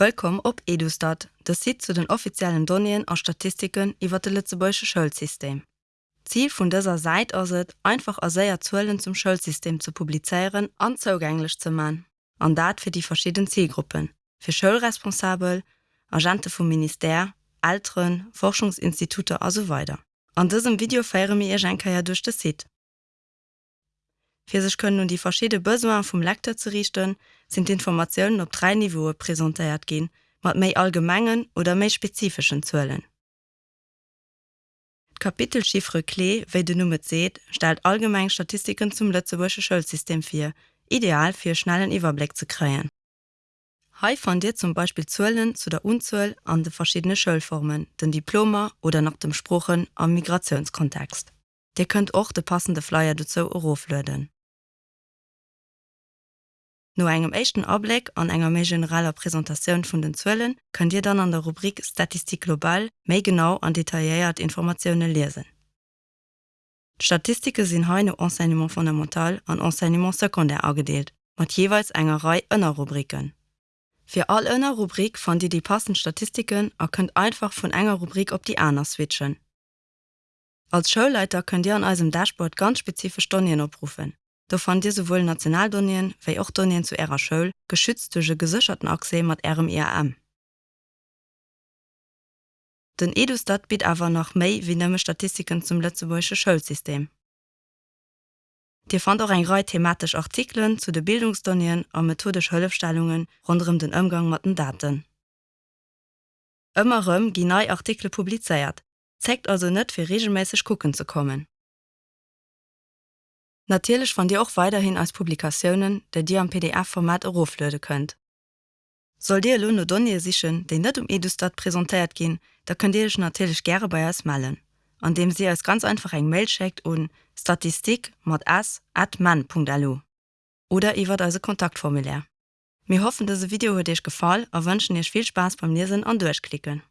Willkommen op Edustat, das sieht zu den offiziellen Donien aus Statistiken iwwer de Lützebäsche Schulsystem. Ziel vun dieser Seite as het einfach as säier Zuelen zum Schulsystem zu publizeieren an zugänglich zu man. An dat fir die verschiedenen Zielgruppen, fir Schulresponsabel, Agente vom Minister, Altren, Forschungsinstitute as so weiter. An diesem Video feiere mir ihr Schenker ja durch das Sit. Für sich können nun die verschiedene Besoin vom Lektor zu richten, sind Informationen op drei Niveaue präsentiert gehen, mat méi allgemengen oder méi spezifischen Zöllen. Kapitelchiffre Klee, wie du Nummer seht, stellt allgemein Statistiken zum Lützebusche Schulsystem 4, ideal für schnellen Überblick zu kreen. Hei von dir zum Beispiel Zöllen zu der Unzull an de verschiedene Schulformen, den Diploma oder nach dem Spruchen am Migrationskontext. Dir könnt auch de passende Flyer dazu Euroflöden. No engem echten Ableg an enger méi generaler Präsentationun vun den Zwellen könnt Dir dann an der Rubrik Statistik global méi genau an detailiert Informationune lesen. Statistike sinn haine Enseignement fundamental an Enseignement sekundär agedeelt, mat jeweils engerei ënner Rubriken. Fi all ënner Rubrik fan Di die passen Statistiken er könnt einfach vun enger Rubrik op die Äner switchen. Als Schulleiter könnt Dir an eisem Dashboard ganz spezifisch Stonien oprufen. Da fand dir sowohl Nationaldonien wie auch Donien zu ihrer Schul geschützte gesicherten Achse mit ihrem IRM. Den Edustat bietet aber noch May wie nämlich Statistiken zum letztetzebäische Schulsystem. Dir fand auch ein Reihe thematisch Artikeln zu den Bildungsdonien und methodisch Höllefstellungen rund um den Umgang mit den Daten. Immerem die neue Artikel publiziert, zeigt also nicht für regelmäßig gucken zu kommen. Natürlich fand ihr auch weiterhin als Publikationen, der dir am PDF-Format Euroflöde könnt. Soll dir Lunde Donnie sichchen, den net um Edustat präsentiert gehen, da könnt ihr natürlich gerne bei es malen, an dem sie als ganz einfach ein Mail checkt und Statistik mod man.lu oder ihr wird also Kontaktformulär. Wir hoffen, dass Video wird dich gefallen und wünschen dir viel Spaß beim Lesen und durchklicken.